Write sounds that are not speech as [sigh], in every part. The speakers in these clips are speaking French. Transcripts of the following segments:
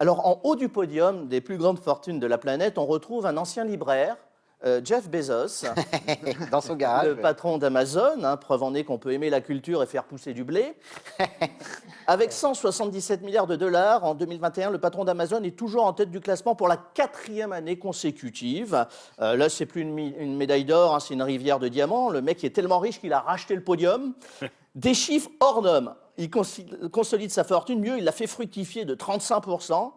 Alors, en haut du podium des plus grandes fortunes de la planète, on retrouve un ancien libraire, euh, Jeff Bezos, [laughs] Dans son garage. le patron d'Amazon, hein, preuve en est qu'on peut aimer la culture et faire pousser du blé. [laughs] Avec 177 milliards de dollars en 2021, le patron d'Amazon est toujours en tête du classement pour la quatrième année consécutive. Euh, là, c'est plus une médaille d'or, hein, c'est une rivière de diamants. Le mec est tellement riche qu'il a racheté le podium. [laughs] Des chiffres hors normes. Il consolide sa fortune, mieux, il l'a fait fructifier de 35%.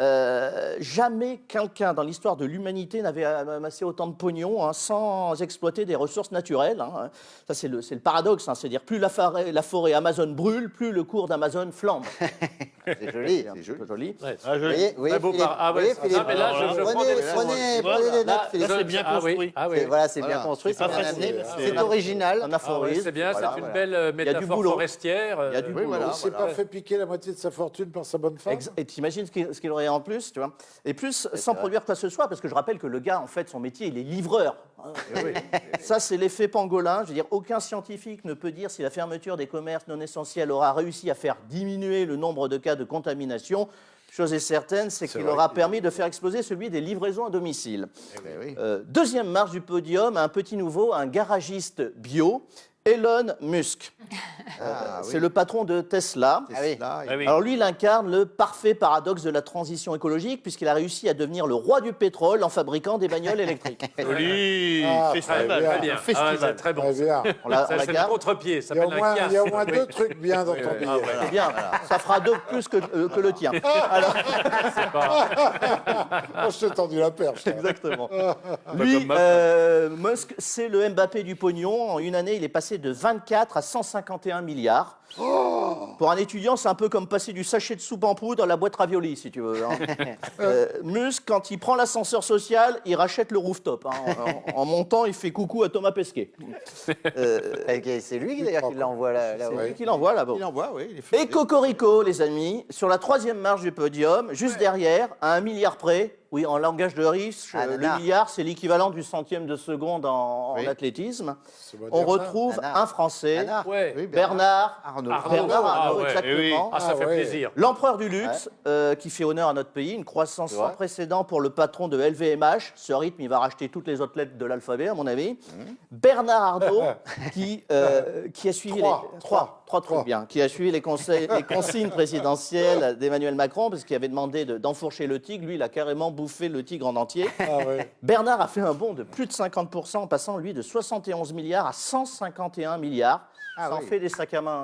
Euh, jamais quelqu'un dans l'histoire de l'humanité n'avait amassé autant de pognon hein, sans exploiter des ressources naturelles. hein. Ça, c'est le, c'est le paradoxe. hein. C'est-à-dire, plus la forêt, la forêt Amazon brûle, plus le cours d'Amazon flambe. [laughs] C'est joli. C'est peu joli. joli. Ouais. Ah, Vous joli. voyez, vous voyez, ah ouais, Philippe, ah, mais là, je- je prenez, prenez, Voilà. prenez des notes, Philippe. c'est bien Ah oui, construit. ah oui. C'est- Voilà, c'est bien construit, C'est bien amené, C'est- original. Un Ah aphorisme. c'est bien, Voilà, c'est une voilà. belle euh, métaphore forestière. Il y a du euh, boulot. Voilà, il s'est voilà. pas fait piquer la moitié de sa fortune par sa bonne femme Et t'imagines ce qu'il ce qu'il aurait en plus, tu vois? Et plus, sans produire quoi que ce soit, parce que je rappelle que le gars, en fait, son métier, il est livreur. Ça, c'est l'effet pangolin. Je veux dire, aucun scientifique ne peut dire si la fermeture des commerces non essentiels aura réussi à faire diminuer le nombre de cas de contamination. Chose est certaine, c'est qu'il aura permis de faire exploser celui des livraisons à domicile. Eh ben oui. Euh, deuxième marche du podium, un petit nouveau, un garagiste bio, Elon Musk. [laughs] Ah, C'est le patron de Tesla. Ah oui. Ah oui. Alors lui, il incarne le parfait paradoxe de la transition écologique puisqu'il a réussi à devenir le roi du pétrole en fabriquant des bagnoles électriques. [laughs] Joli. Ah, Très Festival. bien, très bien. Festival. très bon. Très bien. On la, Ça, C'est le contre-pied, ça Il y a au s'appelle moins, un il y a au kias. moins Oui. deux trucs bien dans ton billet. C'est bien, ça fera deux plus que, euh, que le tien. [laughs] Alors, Oh, je t'ai tendu la perche. exactement. Lui, euh, Musk, c'est le Mbappé du pognon. En une année, il est passé de 24 à 151 milliards. Pour un étudiant, c'est un peu comme passer du sachet de soupe en poudre à la boîte ravioli, si tu veux. hein. [laughs] Euh, Musk, quand il prend l'ascenseur social, il rachète le rooftop. hein. En, en montant, il fait coucou à Thomas Pesquet. [laughs] Ok, C'est lui d'ailleurs qui l'envoie là. là C'est ouais. lui qui l'envoie là-bas. Il envoie, oui. il est fait- Et Cocorico, les amis, sur la troisième marche du podium, juste derrière, à un milliard près, oui, en langage de riche, Ah, le milliard, c'est l'équivalent du centième de seconde en, athlétisme. On retrouve un Français, Nana. Ouais. Oui, Bernard Arnaud. Arnaud. Bernard Ah, Arnault, ouais. exactement. Ah, ça Ah, fait ouais. plaisir. L'empereur du luxe, euh, qui fait honneur à notre pays, une croissance sans précédent pour le patron de LVMH. Ce rythme, il va racheter toutes les autres lettres de l'alphabet, à mon avis. Mmh. Bernard Arnault, [laughs] qui, euh, qui a suivi Trois. les Trois. Trois trucs bien, qui a suivi les, conseils, les consignes présidentielles d'Emmanuel Macron, parce qu'il avait demandé de- d'enfourcher le tigre. Lui, il a carrément bouffé le tigre en entier. Ah. Bernard a fait un bond de plus de 50%, en passant, lui, de 71 milliards à 151 milliards. Ah ça en fait des sacs à main